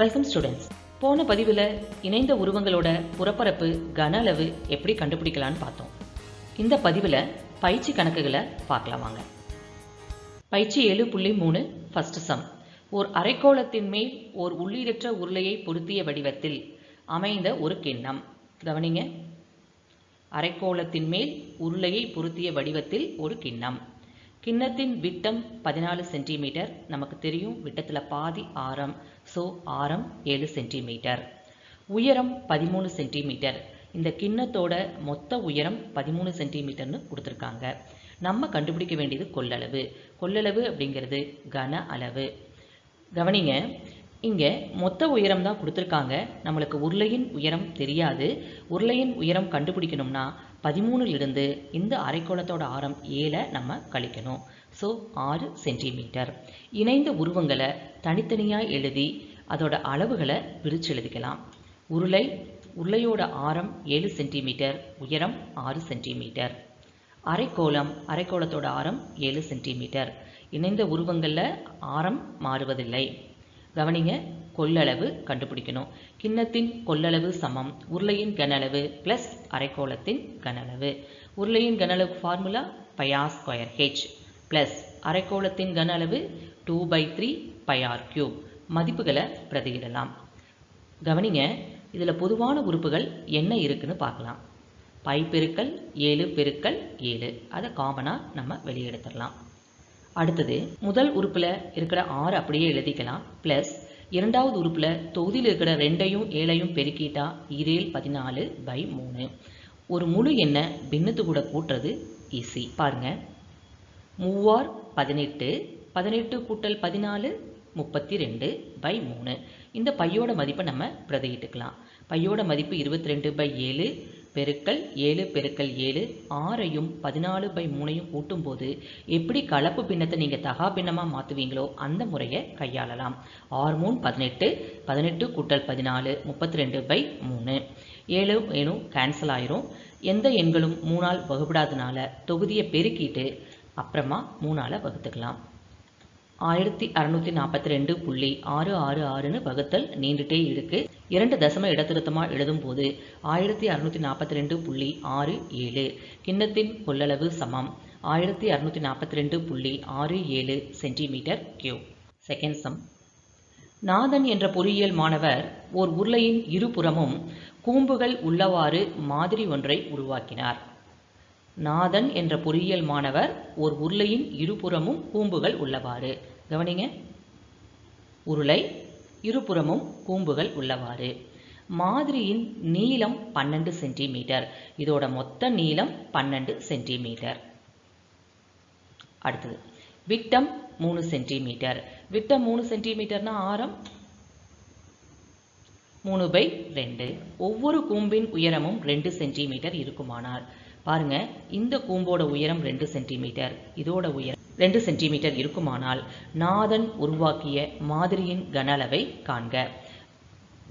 Welcome students போன பதிவில் இணைந்த உருவங்களோட புறப்பரப்பு கன அளவு எப்படி கண்டுபிடிக்கலான்னு பார்த்தோம். இந்த பதிவில் பயிற்சி கணக்குகளை பார்க்கலாம் வாங்க. பயிற்சி ஏழு புள்ளி மூணு ஃபர்ஸ்ட் சம் ஓர் அரைக்கோளத்தின் மேல் ஓர் உள்ளீடற்ற உருளையை பொருத்திய வடிவத்தில் அமைந்த ஒரு கிண்ணம். கவனிங்க. அரைக்கோளத்தின் மேல் உருளையை பொருத்திய வடிவத்தில் ஒரு கிண்ணம். கிண்ணத்தின் விட்டம் பதினாலு சென்டிமீட்டர். நமக்கு தெரியும் விட்டத்தில் பாதி ஆரம். ஸோ ஆரம் ஏழு சென்டிமீட்டர். உயரம் பதிமூணு சென்டிமீட்டர். இந்த கிண்ணத்தோட மொத்த உயரம் பதிமூணு சென்டிமீட்டர்னு கொடுத்துருக்காங்க. நம்ம கண்டுபிடிக்க வேண்டியது கொள்ளளவு. கொள்ளளவு அப்படிங்கிறது கன அளவு. கவனிங்க இங்கே மொத்த உயரம் தான் கொடுத்துருக்காங்க. நம்மளுக்கு உருளையின் உயரம் தெரியாது. உருளையின் உயரம் கண்டுபிடிக்கணும்னா பதிமூணுலேருந்து இந்த அரைக்கோளத்தோட ஆரம் ஏழை நம்ம கழிக்கணும். ஸோ ஆறு சென்டிமீட்டர் இணைந்த உருவங்களை தனித்தனியாக எழுதி அதோட அளவுகளை பிரித்து எழுதிக்கலாம். உருளை உருளையோட ஆரம் ஏழு சென்டிமீட்டர் உயரம் ஆறு சென்டிமீட்டர் அரைக்கோளம் அரைக்கோளத்தோட ஆரம் ஏழு சென்டிமீட்டர் இணைந்த உருவங்களில் ஆரம் மாறுவதில்லை. கவனிங்க கொள்ளளவு கண்டுபிடிக்கணும். கிண்ணத்தின் கொள்ளளவு சமம். உருளையின் கனளவு பிளஸ் ப்ளஸ் அரைக்கோளத்தின் கனளவு உருளையின் கனளவு formula pi r square H plus அரைக்கோளத்தின் கன அளவு two by three pi r cube மதிப்புகளை பிரதியிடலாம். கவனிங்க இதில் பொதுவான உறுப்புகள் என்ன இருக்குன்னு பார்க்கலாம். பை பெருக்கல் ஏழு பெருக்கல் ஏழு. அதை காமனாக நம்ம வெளியெடுத்துடலாம் அடுத்தது முதல் உறுப்பில் இருக்கிற ஆறு அப்படியே எழுதிக்கலாம் ப்ளஸ் இரண்டாவது உறுப்பில் தொகுதியில் இருக்கிற ரெண்டையும் ஏழையும் பெருக்கிட்டா இரேல் பதினாலு பை மூணு. ஒரு முழு எண்ணை பின்னத்து கூட கூட்டுறது ஈஸி பாருங்க. மூவார் பதினெட்டு பதினெட்டு கூட்டல் பதினாலு முப்பத்தி ரெண்டு பை மூணு. இந்த பையோட மதிப்பை நம்ம பிரதையிட்டுக்கலாம் பையோட மதிப்பு இருபத்தி ரெண்டு பை ஏழு பெருக்கல் ஏழு பெருக்கல் ஏழு ஆறையும் பதினாலு பை மூணையும் கூட்டும்போது எப்படி கலப்பு பின்னத்தை நீங்கள் தகா பின்னமாக மாற்றுவீங்களோ அந்த முறையை கையாளலாம். ஆறு மூணு பதினெட்டு பதினெட்டு கூட்டல் பதினாலு முப்பத்தி ரெண்டு பை மூணு. ஏழு ஏழும் கேன்சல் ஆயிரும். எந்த எண்களும் மூணால் வகுப்படாதனால தொகுதியை பெருக்கிட்டு அப்புறமா மூணால் வகுத்துக்கலாம். ஆயிரத்தி அறநூற்றி நாற்பத்தி ரெண்டு புள்ளி ஆறு ஆறு ஆறுன்னு வகுத்தல் நீண்டுட்டே இருக்குது இரண்டு தசம இடத்திருத்தமாக எழுதும்போது ஆயிரத்தி அறுநூற்றி நாற்பத்தி ரெண்டு புள்ளி ஆறு ஏழு. கிண்ணத்தின் கொள்ளளவு சமம். ஆயிரத்தி அறுநூற்றி நாற்பத்தி ரெண்டு புள்ளி ஆறு ஏழு சென்டிமீட்டர் கியூ செகண்ட் சம் நாதன் என்ற பொறியியல் மாணவர் ஓர் உருளையின் இருபுறமும் கூம்புகள் உள்ளவாறு மாதிரி ஒன்றை உருவாக்கினார். நாதன் என்ற பொறியியல் மாணவர் ஓர் உருளையின் இருபுறமும் கூம்புகள் உள்ளவாறு. கவனிங்க. உருளை இருபுறமும் கூம்புகள் உள்ளவாறு. மாதிரியின் நீளம் பன்னெண்டு சென்டிமீட்டர். இதோட மொத்த நீளம் பன்னெண்டு சென்டிமீட்டர். அடுத்தது விட்டம் மூணு சென்டிமீட்டர். விட்டம் மூணு சென்டிமீட்டர்னா ஆரம்? மூணு பை ரெண்டு. ஒவ்வொரு கூம்பின் உயரமும் ரெண்டு சென்டிமீட்டர் இருக்குமானால். பாருங்க இந்த கூம்போட உயரம் ரெண்டு சென்டிமீட்டர். இதோட உயரம் ரெண்டு சென்டிமீட்டர் இருக்குமானால் நாதன் உருவாக்கிய மாதிரியின் கன அளவை காண்க.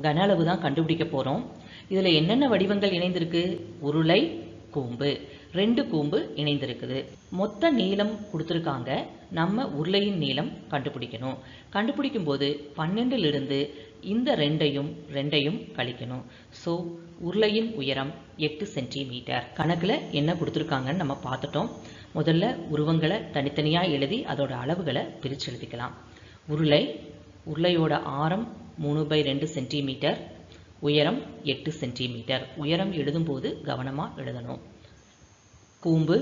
கன அளவு தான் கண்டுபிடிக்க போகிறோம் இதில் என்னென்ன வடிவங்கள் இணைந்திருக்கு? உருளை கூம்பு. ரெண்டு கூம்பு இணைந்திருக்குது. மொத்த நீளம் கொடுத்துருக்காங்க. நம்ம உருளையின் நீளம் கண்டுபிடிக்கணும். கண்டுபிடிக்கும் போது பன்னெண்டிலிருந்து இந்த ரெண்டையும் ரெண்டையும் கழிக்கணும். ஸோ உருளையின் உயரம் எட்டு சென்டிமீட்டர். கணக்கில் என்ன கொடுத்துருக்காங்கன்னு நம்ம பார்த்துட்டோம். முதல்ல உருவங்களை தனித்தனியாக எழுதி அதோட அளவுகளை பிரித்து எழுதிக்கலாம் உருளை உருளையோட ஆரம் மூணு பை ரெண்டு சென்டிமீட்டர் உயரம் எட்டு சென்டிமீட்டர். உயரம் எழுதும்போது கவனமாக எழுதணும். கூம்பு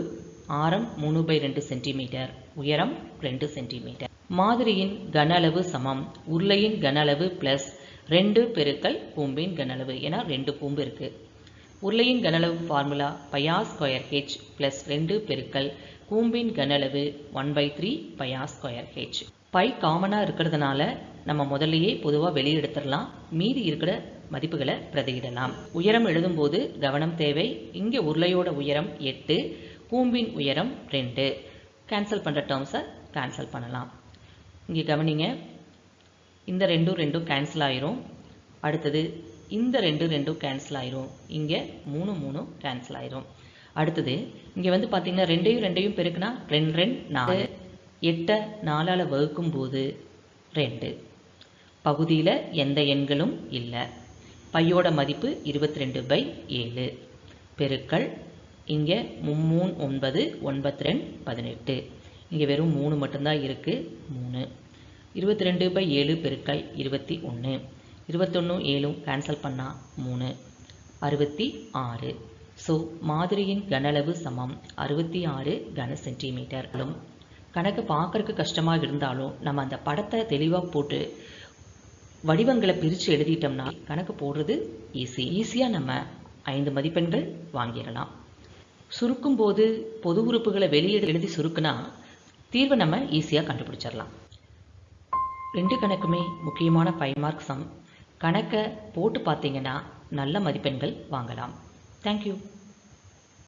ஆரம் மூணு பை ரெண்டு சென்டிமீட்டர் உயரம் ரெண்டு சென்டிமீட்டர். மாதிரியின் கன அளவு சமம். உருளையின் கன அளவு ப்ளஸ் ரெண்டு பெருக்கல் கூம்பின் கன அளவு ஏன்னா ரெண்டு கூம்பு இருக்குது உருளையின் கனளவு formula pi r square H plus ரெண்டு பெருக்கல் கூம்பின் கனளவு one by three pi r square h by காமனாக இருக்கிறதுனால நம்ம முதல்லையே பொதுவாக வெளியெடுத்துடலாம் மீதி இருக்கிற மதிப்புகளை பிரதியிடலாம். உயரம் எழுதும்போது கவனம் தேவை. இங்கே உருளையோட உயரம் எட்டு கூம்பின் உயரம் ரெண்டு. கேன்சல் பண்ணுற டேர்ம்ஸை கேன்சல் பண்ணலாம். இங்கே கவனிங்க. இந்த ரெண்டும் ரெண்டும் கேன்சல் ஆயிரும். அடுத்தது இந்த ரெண்டு ரெண்டும் கேன்சல் ஆயிரும். இங்கே மூணு மூணு கேன்சல் ஆயிரும். அடுத்தது இங்கே வந்து பார்த்தீங்கன்னா ரெண்டையும் ரெண்டையும் பெருக்குனா ரெண்டு ரெண்டு நாலு. எட்டை நாலால் வகுக்கும் போது ரெண்டு. பகுதியில் எந்த எண்களும் இல்லை. பையோட மதிப்பு இருபத்தி ரெண்டு பை ஏழு. பெருக்கள் இங்கே மும்மூணு ஒன்பது ஒன்பத்தி ரெண்டு பதினெட்டு. இங்கே வெறும் மூணு மட்டும்தான் இருக்குது மூணு. இருபத்தி ரெண்டு பை ஏழு பெருக்கள் இருபத்தி ஒன்று இருபத்தொன்று ஏழும் கேன்சல் பண்ணால் மூணு. அறுபத்தி ஆறு. ஸோ மாதிரியின் கனளவு சமம். அறுபத்தி ஆறு கன சென்டிமீட்டர்களும் கணக்கு பார்க்கறக்கு கஷ்டமாக இருந்தாலும் நம்ம அந்த படத்தை தெளிவாக போட்டு வடிவங்களை பிரித்து எழுதிட்டோம்னா கணக்கு போடுறது ஈஸி ஈஸியாக நம்ம ஐந்து மதிப்பெண்கள் வாங்கிடலாம். சுருக்கும் போது பொது உறுப்புகளை வெளியே எழுதி சுருக்குனா தீர்வை நம்ம ஈஸியாக கண்டுபிடிச்சிடலாம். ரெண்டு கணக்குமே முக்கியமான ஃபைவ் மார்க் சம். கணக்கை போட்டு பார்த்தீங்கன்னா நல்ல மதிப்பெண்கள் வாங்கலாம். தேங்க்யூ